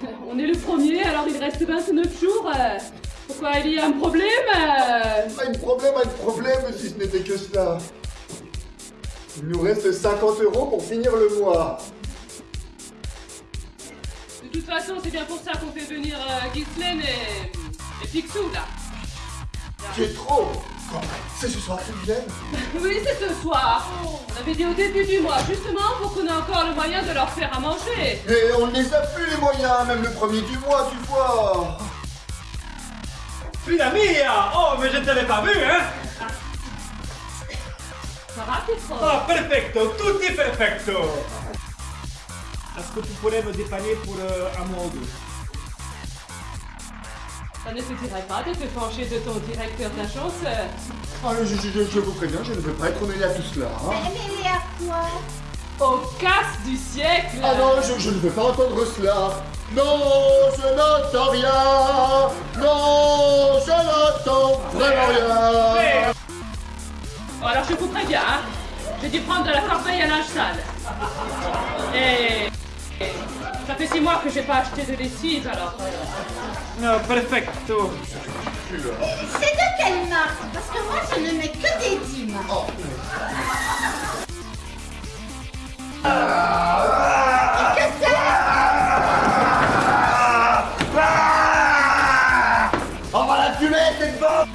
On est le premier, alors il reste 29 jours. Pourquoi il y a un problème? Pas de problème, pas de problème si ce n'était que cela. Il nous reste 50 euros pour finir le mois. De toute façon, c'est bien pour ça qu'on fait venir euh, Ghislaine et, et Picsou, là. C'est trop C'est ce soir qu'ils viennent Oui, c'est ce soir. On avait dit au début du mois, justement, pour qu'on ait encore le moyen de leur faire à manger. Mais on ne les a plus les moyens, même le premier du mois, tu vois. Fila mia Oh, mais je ne t'avais pas vu, hein. Ça va, Pietro Oh, perfecto, tutti perfecto. Est-ce que tu pourrais me dépanner pour euh, un mois ou deux? Ça ne suffirait pas de te pencher de ton directeur d'agence. Ah, je, je- je- je vous préviens, je ne veux pas être mêlé à tout cela. hein. Mais mais à quoi? Au casse du siècle Ah non, je, je ne veux pas entendre cela. Non, je n'entends rien. Non, je n'entends vraiment rien. Bon, alors je vous préviens, hein. J'ai dû prendre de la corbeille à linge sale. Et... Ça fait six mois que j'ai pas acheté de lessive, alors... Ah, perfecto. C'est de quelle marque Parce que moi, je ne mets que des dîmes. Ah, ah, ah, oh. On va la fumer, cette bombe